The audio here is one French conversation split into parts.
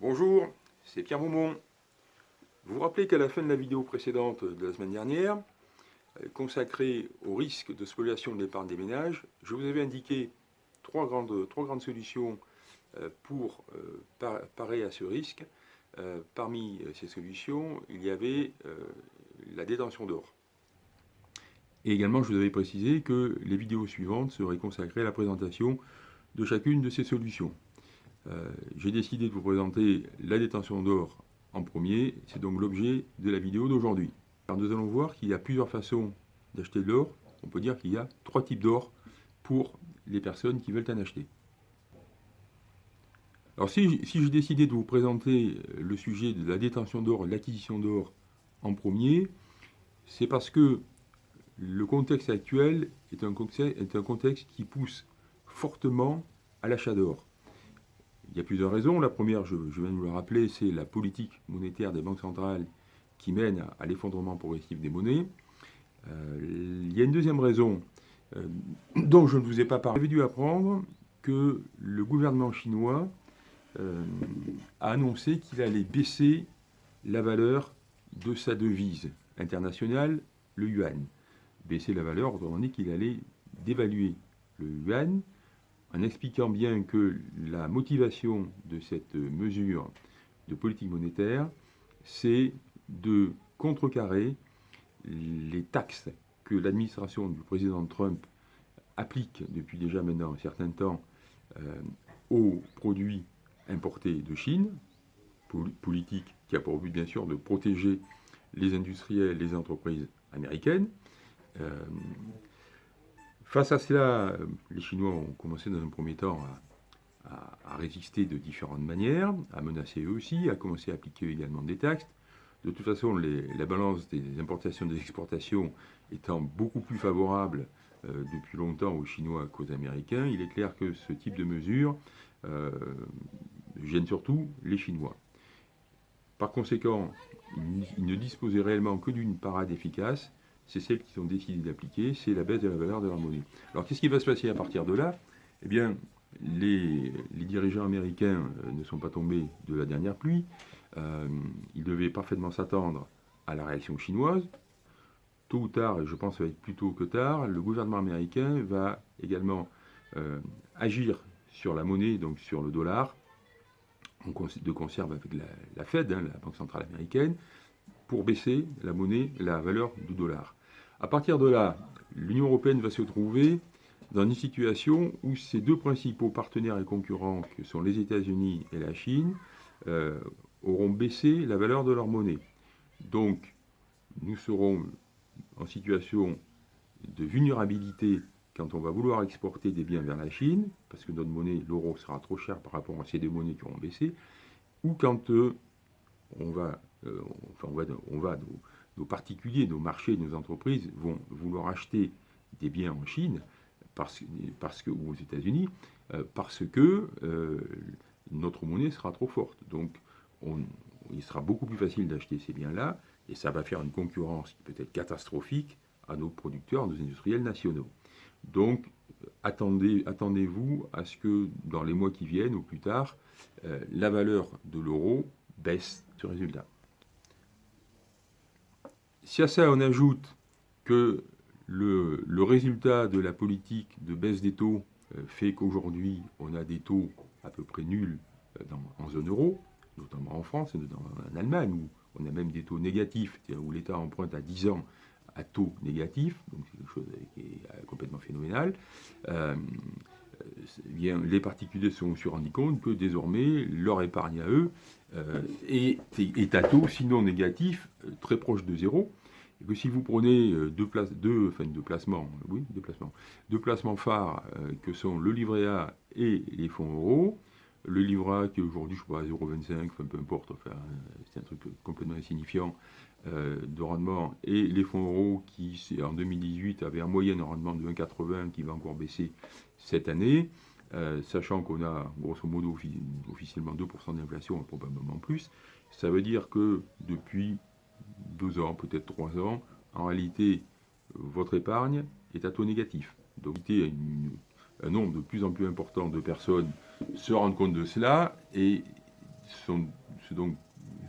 Bonjour, c'est Pierre Beaumont. Vous vous rappelez qu'à la fin de la vidéo précédente de la semaine dernière, euh, consacrée au risque de spoliation de l'épargne des ménages, je vous avais indiqué trois grandes, trois grandes solutions euh, pour euh, parer à ce risque. Parmi ces solutions, il y avait la détention d'or. Et également, je vous avais précisé que les vidéos suivantes seraient consacrées à la présentation de chacune de ces solutions. Euh, j'ai décidé de vous présenter la détention d'or en premier, c'est donc l'objet de la vidéo d'aujourd'hui. Nous allons voir qu'il y a plusieurs façons d'acheter de l'or. On peut dire qu'il y a trois types d'or pour les personnes qui veulent en acheter. Alors si, j'ai décidé de vous présenter le sujet de la détention d'or, l'acquisition d'or en premier, c'est parce que le contexte actuel est un contexte qui pousse fortement à l'achat d'or. Il y a plusieurs raisons. La première, je, viens de vous le rappeler, c'est la politique monétaire des banques centrales qui mène à, l'effondrement progressif des monnaies. Euh, il y a une deuxième raison euh, dont je ne vous ai pas parlé. J'avais dû apprendre que le gouvernement chinois euh, a annoncé qu'il allait baisser la valeur de sa devise internationale, le yuan. Baisser la valeur, autrement dit qu'il allait dévaluer le yuan en expliquant bien que la motivation de cette mesure de politique monétaire, c'est de contrecarrer les taxes que l'administration du président Trump applique depuis déjà maintenant un certain temps euh, aux produits importés de Chine, politique qui a pour but bien sûr de protéger les industriels, les entreprises américaines. Euh, Face à cela, les Chinois ont commencé dans un premier temps à, résister de différentes manières, à menacer eux aussi, à commencer à appliquer également des taxes. De toute façon, la balance des importations et des exportations étant beaucoup plus favorable euh, depuis longtemps aux Chinois qu'aux Américains, il est clair que ce type de mesures euh, gêne surtout les Chinois. Par conséquent, ils ne disposaient réellement que d'une parade efficace, c'est celle qu'ils ont décidé d'appliquer, c'est la baisse de la valeur de leur monnaie. Alors qu'est-ce qui va se passer à partir de là? Eh bien, les, dirigeants américains euh, ne sont pas tombés de la dernière pluie. Euh, ils devaient parfaitement s'attendre à la réaction chinoise. Tôt ou tard, et je pense que ça va être plus tôt que tard, le gouvernement américain va également euh, agir sur la monnaie, donc sur le dollar, de conserve avec la, Fed, hein, la Banque Centrale Américaine, pour baisser la monnaie, la valeur du dollar. À partir de là, l'Union européenne va se trouver dans une situation où ses deux principaux partenaires et concurrents, que sont les États-Unis et la Chine, euh, auront baissé la valeur de leur monnaie. Donc, nous serons en situation de vulnérabilité quand on va vouloir exporter des biens vers la Chine, parce que notre monnaie, l'euro, sera trop cher par rapport à ces deux monnaies qui auront baissé, ou quand euh, on va, euh, nos particuliers, nos marchés, nos entreprises vont vouloir acheter des biens en Chine parce, parce que, ou aux États-Unis euh, parce que euh, notre monnaie sera trop forte. Donc, il sera beaucoup plus facile d'acheter ces biens-là et ça va faire une concurrence qui peut être catastrophique à nos producteurs, à nos industriels nationaux. Donc, attendez, attendez-vous à ce que dans les mois qui viennent ou plus tard, euh, la valeur de l'euro baisse ce résultat. Si à ça on ajoute que le, résultat de la politique de baisse des taux euh, fait qu'aujourd'hui on a des taux à peu près nuls euh, en zone euro, notamment en France et en Allemagne, où on a même des taux négatifs, où l'État emprunte à 10 ans à taux négatif, donc c'est quelque chose qui est euh, complètement phénoménal, bien, les particuliers se sont rendus compte que désormais leur épargne à eux est, à taux, sinon négatif, très proche de zéro, que si vous prenez euh, deux, deux, enfin, deux placements, oui, deux placements, deux placements phares euh, que sont le livret A et les fonds euros, le livret A qui est aujourd'hui, je crois, à 0,25, enfin peu importe, enfin, c'est un truc complètement insignifiant euh, de rendement, et les fonds euros qui, en 2018, avaient en moyenne un rendement de 1,80 qui va encore baisser cette année, sachant qu'on a grosso modo officiellement 2% d'inflation, probablement plus, ça veut dire que depuis deux ans, peut-être trois ans, en réalité, votre épargne est à taux négatif. Donc, un nombre de plus en plus important de personnes se rendent compte de cela et sont, donc,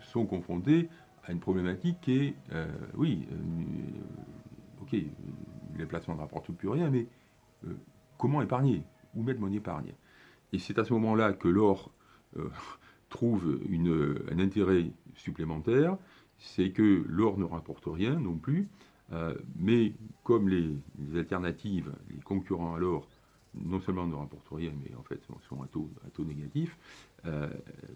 sont confrontés à une problématique qui est, oui, ok, les placements ne rapportent plus rien, mais comment épargner? Où mettre mon épargne? Et c'est à ce moment-là que l'or trouve un intérêt supplémentaire, c'est que l'or ne rapporte rien non plus, euh, mais comme les, alternatives, les concurrents à l'or, non seulement ne rapportent rien, mais en fait sont à taux, à taux négatif, euh,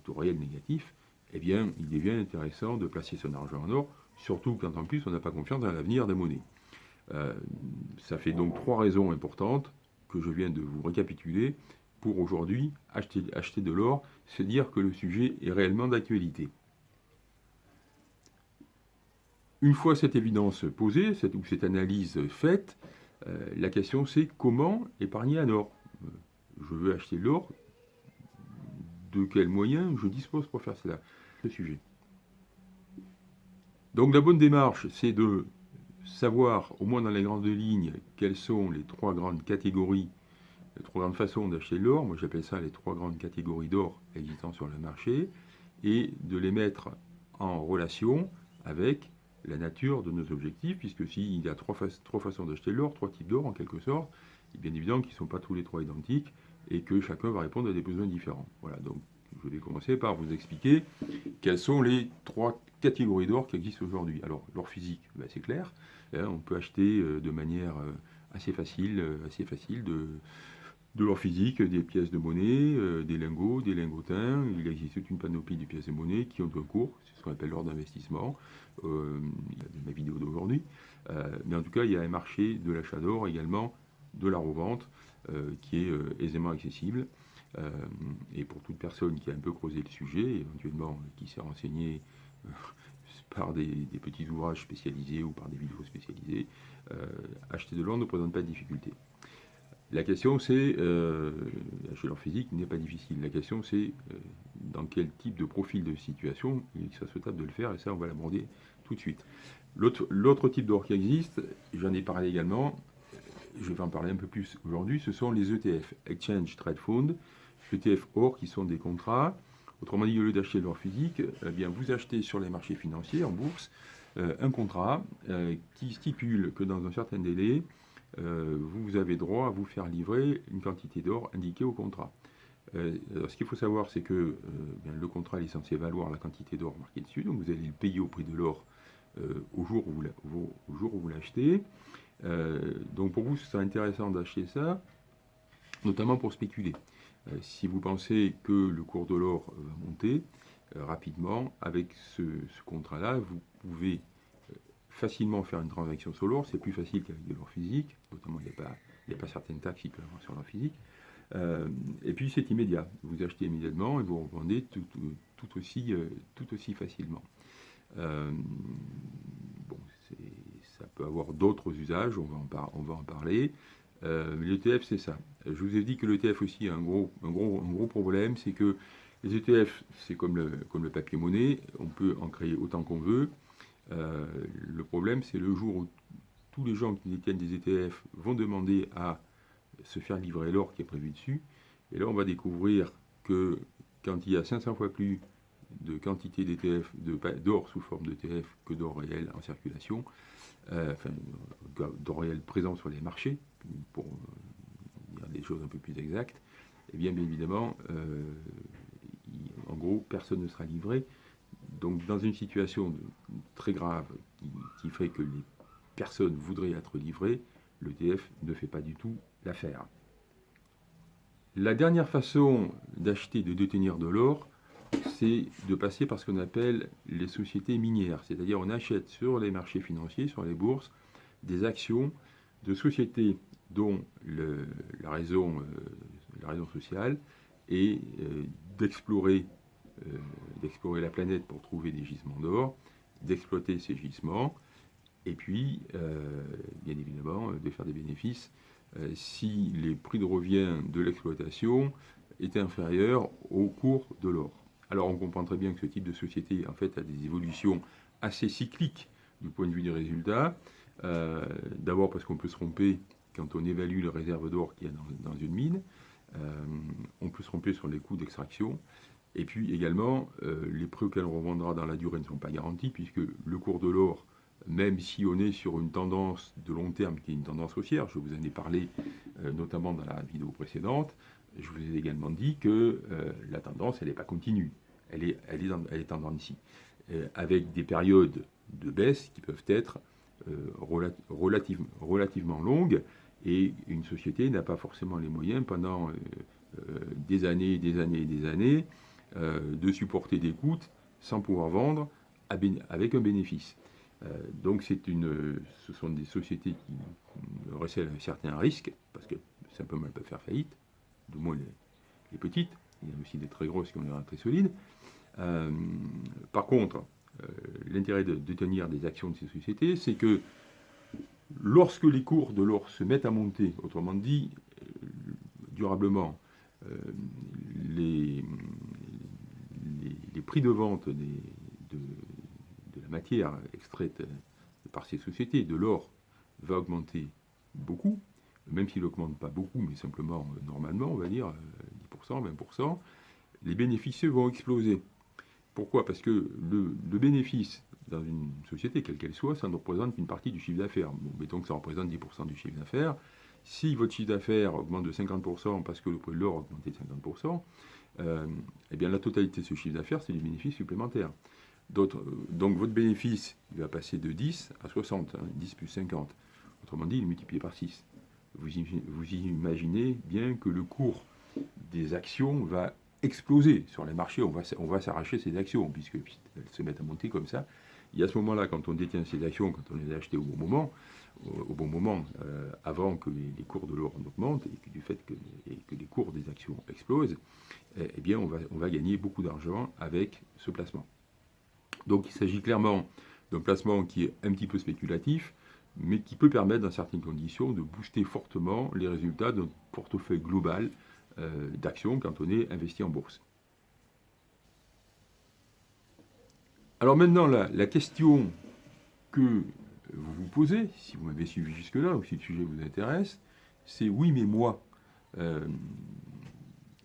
taux réel négatif, eh bien, il devient intéressant de placer son argent en or, surtout quand en plus on n'a pas confiance dans l'avenir des monnaies. Euh, ça fait donc trois raisons importantes que je viens de vous récapituler pour aujourd'hui acheter de l'or, se dire que le sujet est réellement d'actualité. Une fois cette évidence posée, cette, ou cette analyse faite, euh, la question c'est comment épargner un or? Euh, Je veux acheter de l'or, de quels moyens je dispose pour faire cela? Ce sujet. Donc la bonne démarche, c'est de savoir, au moins dans les grandes lignes, quelles sont les trois grandes catégories, les trois grandes façons d'acheter l'or. Moi j'appelle ça les trois grandes catégories d'or existant sur le marché, et de les mettre en relation avec la nature de nos objectifs, puisque s'il y a trois, façons d'acheter l'or, trois types d'or en quelque sorte, il est bien évident qu'ils ne sont pas tous les trois identiques et que chacun va répondre à des besoins différents. Voilà, donc je vais commencer par vous expliquer quelles sont les trois catégories d'or qui existent aujourd'hui. Alors, l'or physique, ben, c'est clair, hein, on peut acheter euh, de manière euh, assez facile, euh, assez facile de, de l'or physique, des pièces de monnaie, des lingots, des lingotins. Il existe toute une panoplie de pièces de monnaie qui ont un cours, c'est ce qu'on appelle l'or d'investissement euh, ma vidéo d'aujourd'hui. Euh, mais en tout cas, il y a un marché de l'achat d'or également, de la revente, euh, qui est euh, aisément accessible. et pour toute personne qui a un peu creusé le sujet, éventuellement qui s'est renseigné par des, petits ouvrages spécialisés ou par des vidéos spécialisées, acheter de l'or ne présente pas de difficulté. La question c'est, euh, acheter l'or physique n'est pas difficile, la question c'est dans quel type de profil de situation il serait souhaitable de le faire, et ça on va l'aborder tout de suite. L'autre type d'or qui existe, j'en ai parlé également, je vais en parler un peu plus aujourd'hui, ce sont les ETF, Exchange Trade Fund, ETF or qui sont des contrats. Autrement dit, au lieu d'acheter l'or physique, eh bien, vous achetez sur les marchés financiers, en bourse, euh, un contrat euh, qui stipule que dans un certain délai, euh, vous avez droit à vous faire livrer une quantité d'or indiquée au contrat. Euh, ce qu'il faut savoir, c'est que euh, le contrat est censé valoir la quantité d'or marquée dessus, donc vous allez le payer au prix de l'or au jour où vous l'achetez. donc pour vous, ce serait intéressant d'acheter ça, notamment pour spéculer. si vous pensez que le cours de l'or va monter rapidement, avec ce, contrat-là, vous pouvez facilement faire une transaction sur l'or, c'est plus facile qu'avec de l'or physique, notamment il n'y a, pas certaines taxes qui peuvent avoir sur l'or physique. Euh, et puis c'est immédiat. Vous achetez immédiatement et vous revendez tout, aussi, euh, tout aussi facilement. Euh, bon, ça peut avoir d'autres usages, on va en, on va en parler. mais l'ETF, c'est ça. Je vous ai dit que l'ETF aussi a un gros, un gros, un gros problème, c'est que les ETF, c'est comme le, comme le papier monnaie, on peut en créer autant qu'on veut. Le problème, c'est le jour où tous les gens qui détiennent des ETF vont demander à se faire livrer l'or qui est prévu dessus. Et là, on va découvrir que quand il y a 500 fois plus de quantité d'ETF, d'or sous forme d'ETF que d'or réel en circulation, euh, enfin, d'or réel présent sur les marchés, pour euh, dire des choses un peu plus exactes, et eh bien, bien évidemment, euh, en gros, personne ne sera livré. Donc, dans une situation très grave qui, qui ferait que les personnes voudraient être livrées, l'ETF ne fait pas du tout l'affaire. La dernière façon d'acheter et de détenir de l'or, c'est de passer par ce qu'on appelle les sociétés minières. C'est-à-dire on achète sur les marchés financiers, sur les bourses, des actions de sociétés dont la, raison, euh, la raison sociale est euh, d'explorer d'explorer la planète pour trouver des gisements d'or, d'exploiter ces gisements, et puis, bien évidemment, de faire des bénéfices euh, si les prix de revient de l'exploitation étaient inférieurs au cours de l'or. Alors on comprend très bien que ce type de société en fait a des évolutions assez cycliques du point de vue des résultats. Euh, d'abord parce qu'on peut se tromper quand on évalue les réserves d'or qu'il y a dans, une mine. Euh, on peut se tromper sur les coûts d'extraction. Et puis également, euh, les prix auxquels on revendra dans la durée ne sont pas garantis, puisque le cours de l'or, même si on est sur une tendance de long terme qui est une tendance haussière, je vous en ai parlé euh, notamment dans la vidéo précédente, je vous ai également dit que euh, la tendance, elle n'est pas continue, elle est, elle est, ici, avec des périodes de baisse qui peuvent être relativement longues, et une société n'a pas forcément les moyens pendant des années, des années et des années euh, de supporter des coûts sans pouvoir vendre avec un bénéfice. Euh, donc une, ce sont des sociétés qui recèlent un certain risque, parce que simplement elles peuvent faire faillite, du moins les, petites, il y a aussi des très grosses qui ont l'air très solides. Euh, par contre, l'intérêt de, de, tenir des actions de ces sociétés, c'est que lorsque les cours de l'or se mettent à monter, autrement dit, durablement, les, les prix de vente de, la matière extraite par ces sociétés, de l'or, va augmenter beaucoup, même s'il n'augmente pas beaucoup, mais simplement euh, normalement, on va dire 10%, euh, 20%, les bénéfices vont exploser. Pourquoi? Parce que le, bénéfice dans une société, quelle qu'elle soit, ça ne représente qu'une partie du chiffre d'affaires. Mettons que ça représente 10% du chiffre d'affaires. Si votre chiffre d'affaires augmente de 50% parce que le prix de l'or a augmenté de 50%, euh, eh bien la totalité de ce chiffre d'affaires, c'est du bénéfice supplémentaire. Euh, donc votre bénéfice il va passer de 10 à 60, 10 hein, plus 50. Autrement dit, il est multiplié par 6. Vous, imaginez bien que le cours des actions va exploser sur les marchés. On va s'arracher ces actions, puisqu'elles se mettent à monter comme ça. Et à ce moment-là, quand on détient ces actions, quand on les a achetées au bon moment, au, bon moment, euh, avant que les, cours de l'or augmentent et que du fait que, que, les cours des actions explosent, eh, eh bien, on va, on va gagner beaucoup d'argent avec ce placement. Donc, il s'agit clairement d'un placement qui est un petit peu spéculatif, mais qui peut permettre, dans certaines conditions, de booster fortement les résultats d'un portefeuille global euh, d'actions quand on est investi en bourse. Alors maintenant, la, question que vous vous posez, si vous m'avez suivi jusque-là, ou si le sujet vous intéresse, c'est oui, mais moi, euh,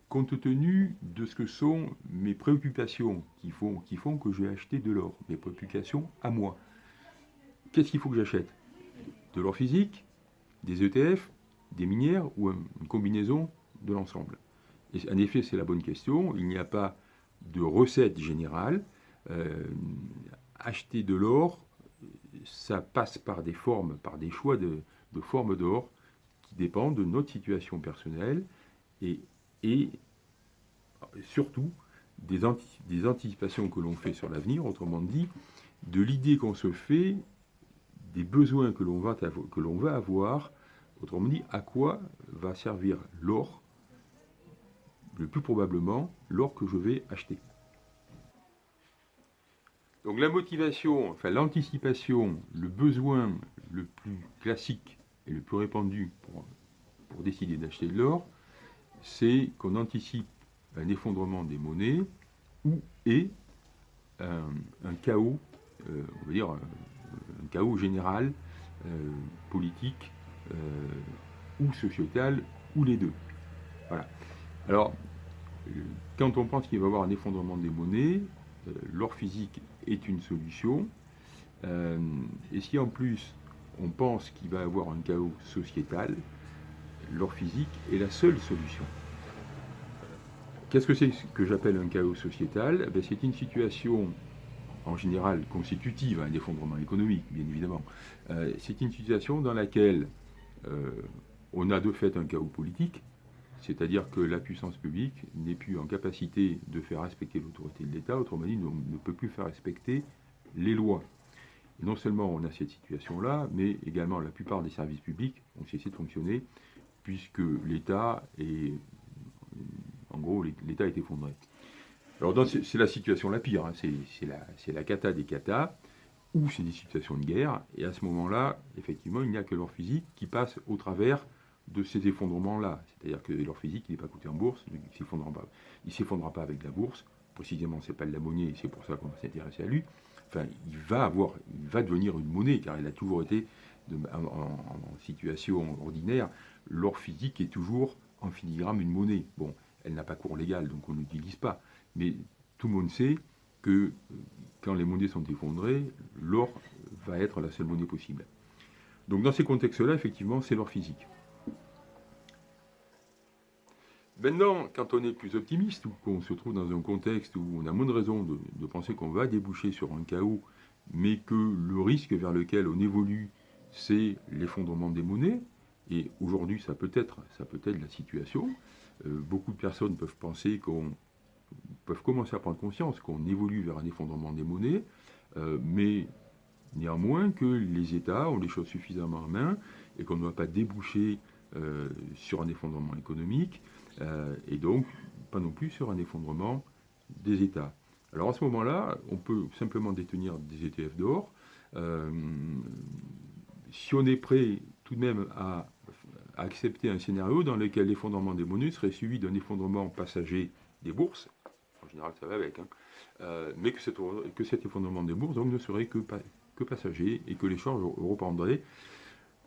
compte tenu de ce que sont mes préoccupations qui font, qui font que je vais acheter de l'or, mes préoccupations à moi, qu'est-ce qu'il faut que j'achète? De l'or physique, des ETF, des minières ou une combinaison de l'ensemble? En effet, c'est la bonne question. Il n'y a pas de recette générale. Euh, acheter de l'or ça passe par des formes, par des choix de, formes d'or qui dépendent de notre situation personnelle et, surtout des, des, anticipations que l'on fait sur l'avenir, autrement dit, de l'idée qu'on se fait des besoins que l'on va, que l'on va avoir, autrement dit, à quoi va servir l'or, le plus probablement l'or que je vais acheter. Donc la motivation, enfin l'anticipation, le besoin le plus classique et le plus répandu pour, décider d'acheter de l'or, c'est qu'on anticipe un effondrement des monnaies ou et un, chaos, euh, on va dire un, chaos général, euh, politique euh, ou sociétal, ou les deux. Voilà. Alors, quand on pense qu'il va y avoir un effondrement des monnaies, l'or physique est une solution. Euh, et si en plus on pense qu'il va avoir un chaos sociétal, l'or physique est la seule solution. Qu'est-ce que c'est que j'appelle un chaos sociétal? Eh C'est une situation en général constitutive à un effondrement économique, bien évidemment. Euh, c'est une situation dans laquelle euh, on a de fait un chaos politique, c'est-à-dire que la puissance publique n'est plus en capacité de faire respecter l'autorité de l'État, autrement dit, ne peut plus faire respecter les lois. non seulement on a cette situation-là, mais également la plupart des services publics ont cessé de fonctionner, puisque l'État est, en gros, l'État est effondré. Alors c'est la situation la pire, hein. c'est la, la cata des catas, ou c'est des situations de guerre, et à ce moment-là, effectivement, il n'y a que leur physique qui passe au travers de ces effondrements-là. C'est-à-dire que leur physique, n'est pas coûté en bourse, il ne s'effondrera pas. Pas avec la bourse. Précisément, c'est pas de la monnaie, c'est pour ça qu'on va s'intéresser à lui. Il va avoir, il va devenir une monnaie, car il a toujours été en, situation ordinaire. L'or physique est toujours en filigrane une monnaie. Bon, elle n'a pas cours légal, donc on ne l'utilise pas. mais tout le monde sait que quand les monnaies sont effondrées, l'or va être la seule monnaie possible. Donc dans ces contextes-là, effectivement, c'est l'or physique. Maintenant, quand on est plus optimiste ou qu'on se trouve dans un contexte où on a moins de raisons de, penser qu'on va déboucher sur un chaos, mais que le risque vers lequel on évolue, c'est l'effondrement des monnaies, et aujourd'hui ça peut être, ça peut être la situation. Euh, beaucoup de personnes peuvent penser qu'on peuvent commencer à prendre conscience qu'on évolue vers un effondrement des monnaies, euh, mais néanmoins que les États ont les choses suffisamment en main et qu'on ne doit pas déboucher euh, sur un effondrement économique, et donc pas non plus sur un effondrement des États. Alors à ce moment-là, on peut simplement détenir des ETF d'or. Euh, si on est prêt tout de même à, accepter un scénario dans lequel l'effondrement des monnaies serait suivi d'un effondrement passager des bourses, en général ça va avec, hein, euh, mais que, cet effondrement des bourses ne serait que, passager et que l'échange reprendrait,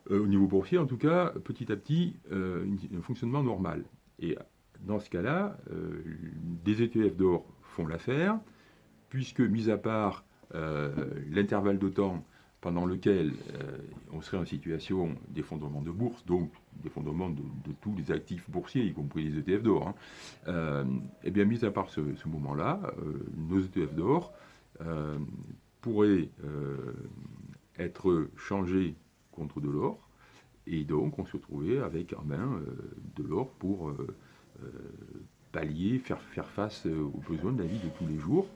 au niveau boursier en tout cas, petit à petit, un fonctionnement normal. Et dans ce cas-là, euh, des ETF d'or font l'affaire, puisque, mis à part euh, l'intervalle de temps pendant lequel euh, on serait en situation d'effondrement de bourse, donc d'effondrement de, tous les actifs boursiers, y compris les ETF d'or, hein, eh bien, mis à part ce moment-là, nos ETF d'or pourraient être changés contre de l'or, et donc, on se trouvait avec en main euh, de l'or pour euh, euh, pallier, faire, faire face aux besoins de la vie de tous les jours.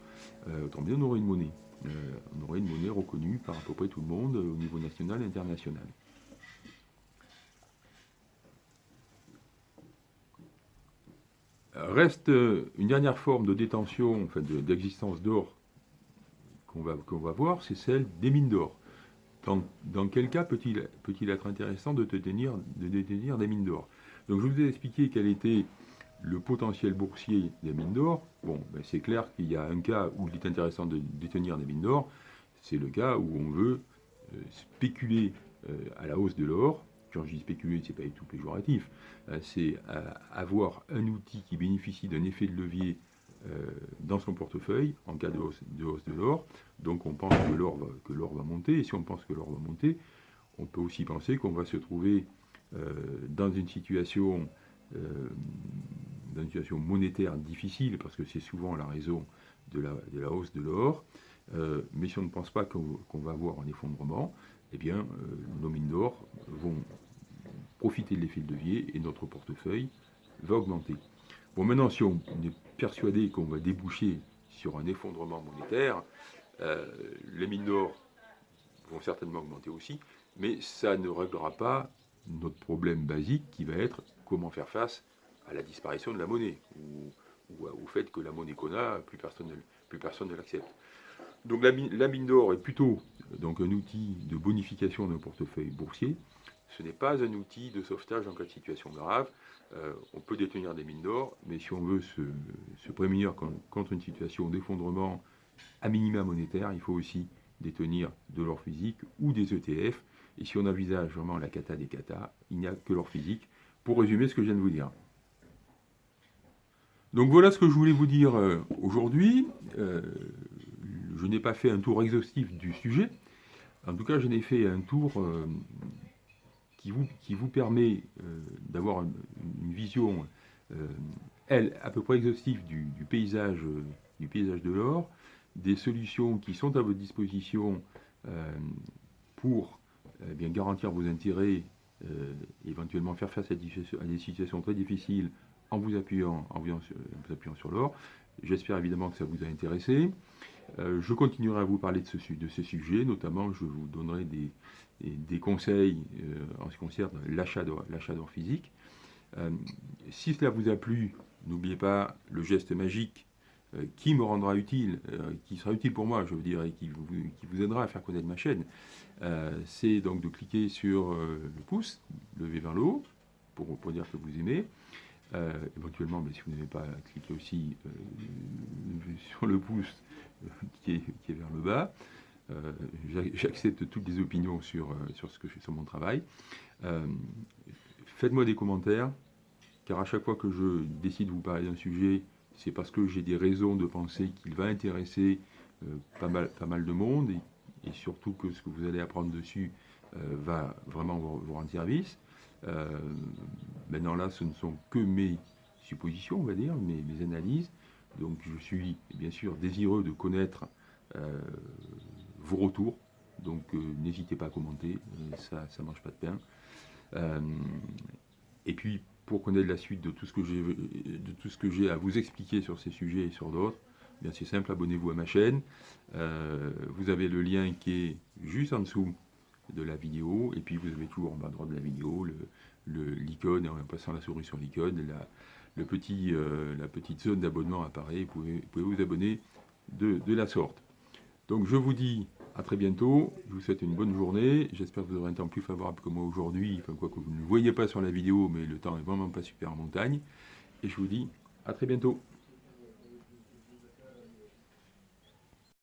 autant bien, on aurait une monnaie. on aurait une monnaie reconnue par à peu près tout le monde au niveau national et international. Reste une dernière forme de détention, d'existence d'or qu'on va, qu'on va voir, c'est celle des mines d'or. Dans, quel cas peut-il être intéressant de, détenir, des mines d'or? Donc je vous ai expliqué quel était le potentiel boursier des mines d'or. Bon, ben, c'est clair qu'il y a un cas où il est intéressant de détenir des mines d'or, c'est le cas où on veut euh, spéculer euh, à la hausse de l'or. Quand je dis spéculer, ce n'est pas du tout péjoratif. Euh, c'est avoir un outil qui bénéficie d'un effet de levier dans son portefeuille en cas de hausse de, l'or. Donc on pense que l'or va, monter, et si on pense que l'or va monter, on peut aussi penser qu'on va se trouver euh, dans une situation euh, dans une situation monétaire difficile, parce que c'est souvent la raison de la, hausse de l'or. mais si on ne pense pas qu'on va avoir un effondrement, eh bien, nos mines d'or vont profiter de l'effet de levier et notre portefeuille va augmenter. Bon, maintenant, si on est persuadé qu'on va déboucher sur un effondrement monétaire, euh, les mines d'or vont certainement augmenter aussi, mais ça ne réglera pas notre problème basique qui va être comment faire face à la disparition de la monnaie ou, au fait que la monnaie qu'on a, plus personne ne, l'accepte. Donc la, mine d'or est plutôt donc, un outil de bonification d'un portefeuille boursier. Ce n'est pas un outil de sauvetage en cas de situation grave. Euh, on peut détenir des mines d'or, mais si on veut se, prémunir contre une situation d'effondrement à minima monétaire, il faut aussi détenir de l'or physique ou des ETF. Et si on envisage vraiment la cata des cata, il n'y a que l'or physique. Pour résumer ce que je viens de vous dire. Donc voilà ce que je voulais vous dire euh, aujourd'hui. Euh, je n'ai pas fait un tour exhaustif du sujet. En tout cas, je n'ai fait un tour qui vous, permet euh, d'avoir une, vision, euh, elle, à peu près exhaustive du, paysage, du paysage de l'or, des solutions qui sont à votre disposition euh, pour eh bien, garantir vos intérêts, éventuellement faire face à des, situations très difficiles en vous appuyant, en vous appuyant sur l'or. J'espère évidemment que ça vous a intéressé. Je continuerai à vous parler de, ce, sujets, notamment je vous donnerai des, conseils euh, en ce qui concerne l'achat d'or physique. Euh, si cela vous a plu, n'oubliez pas le geste magique euh, qui me rendra utile, qui sera utile pour moi, je veux dire, et qui vous, aidera à faire connaître ma chaîne, c'est donc de cliquer sur le pouce levé vers le haut pour, dire que vous aimez. éventuellement, mais si vous n'avez pas, cliquez aussi sur le pouce qui est, qui est vers le bas. Euh, j'accepte toutes les opinions sur, euh, sur ce que je fais sur mon travail. Euh, faites-moi des commentaires, car à chaque fois que je décide de vous parler d'un sujet, c'est parce que j'ai des raisons de penser qu'il va intéresser pas, mal, pas mal de monde et, surtout que ce que vous allez apprendre dessus va vraiment vous, rendre service. maintenant là, ce ne sont que mes suppositions, on va dire, mes, mes analyses. Donc je suis bien sûr désireux de connaître vos retours. Donc n'hésitez pas à commenter, ça ne mange pas de pain. Euh, et puis, pour connaître la suite de tout ce que j'ai à vous expliquer sur ces sujets et sur d'autres, eh c'est simple, abonnez-vous à ma chaîne. Euh, vous avez le lien qui est juste en dessous de la vidéo, et puis vous avez toujours en bas à droite de la vidéo l'icône, le, en passant la souris sur l'icône, petit, euh, la petite zone d'abonnement apparaît, vous pouvez, vous abonner de, de la sorte. Donc je vous dis à très bientôt, je vous souhaite une bonne journée, j'espère que vous aurez un temps plus favorable que moi aujourd'hui, enfin quoi que vous ne le voyez pas sur la vidéo, mais le temps est vraiment pas super en montagne, et je vous dis à très bientôt.